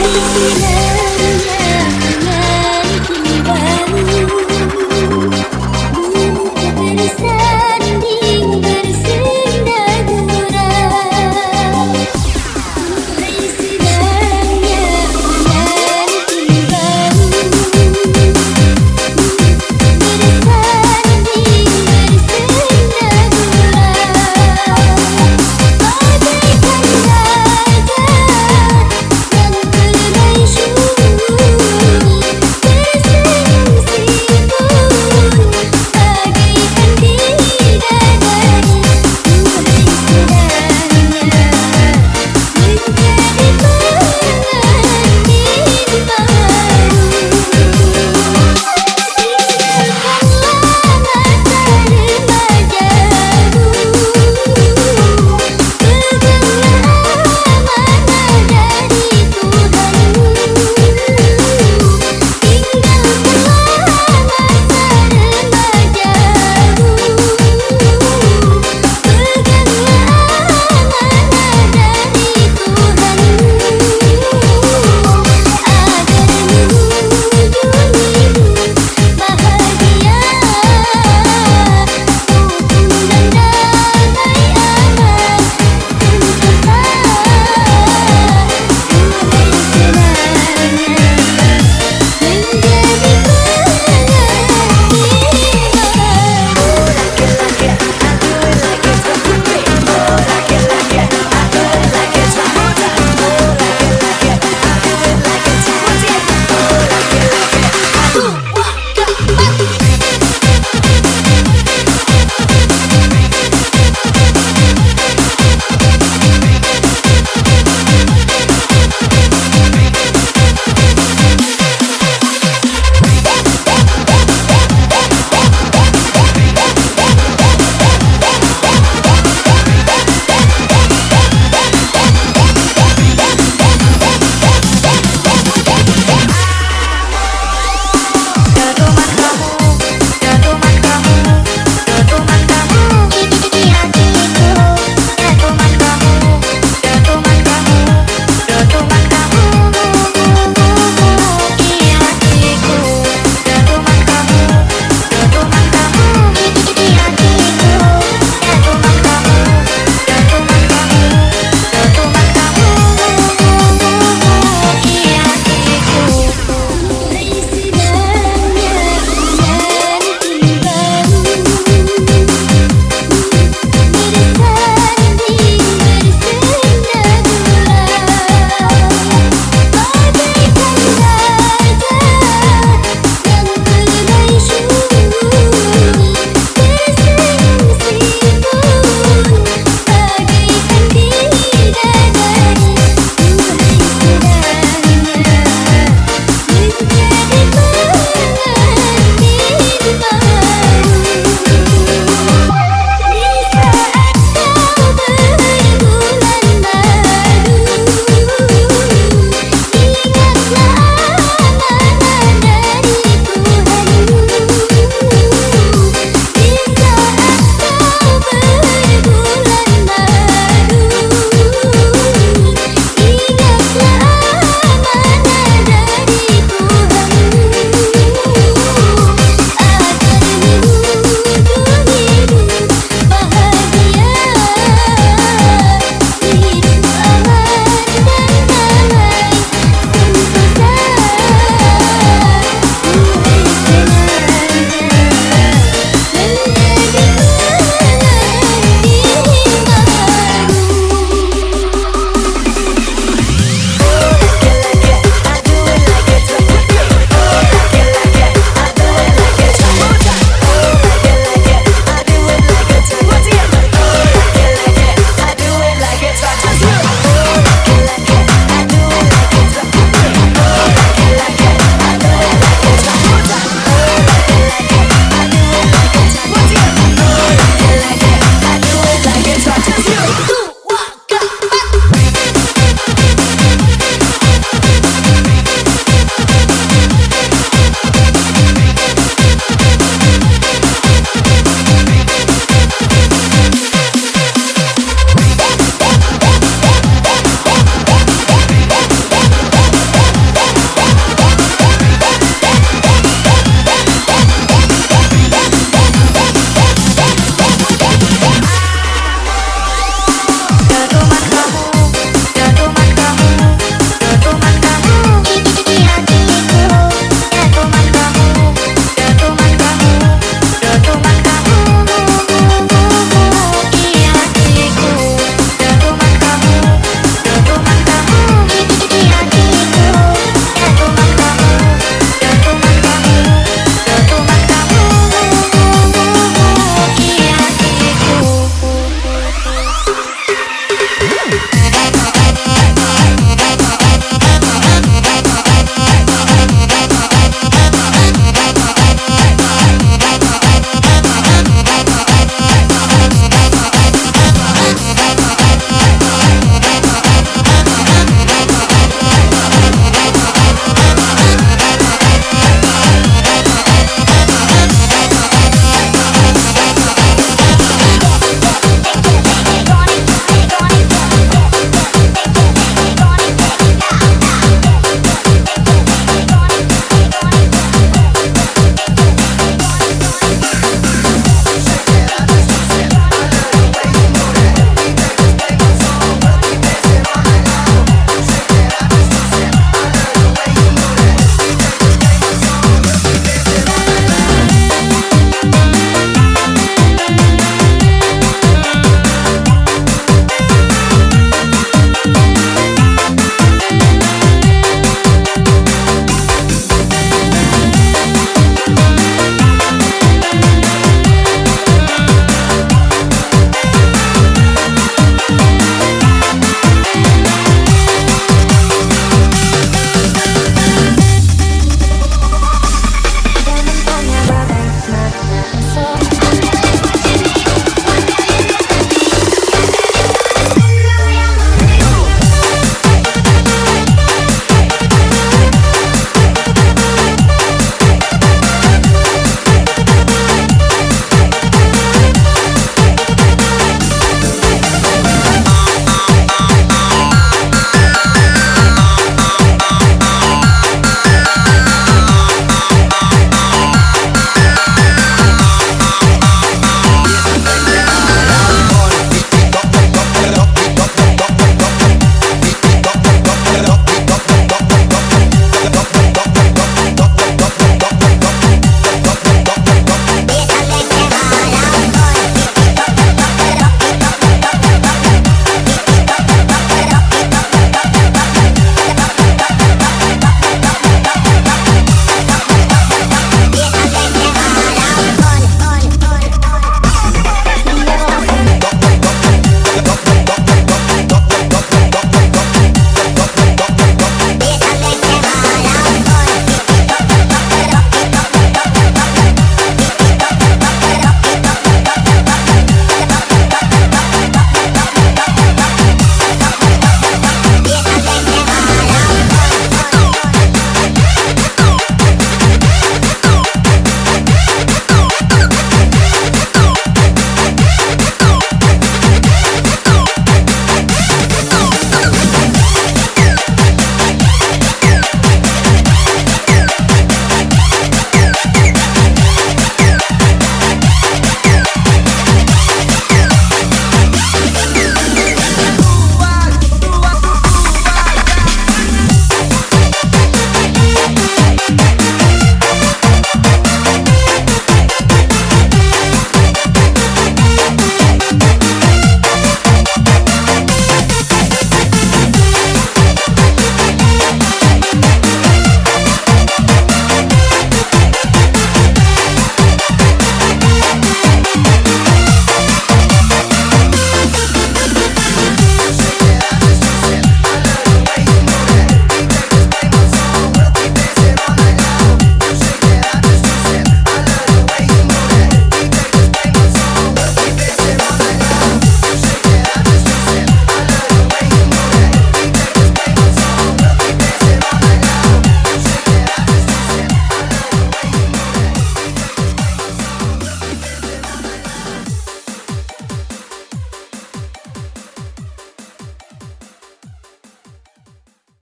I can it.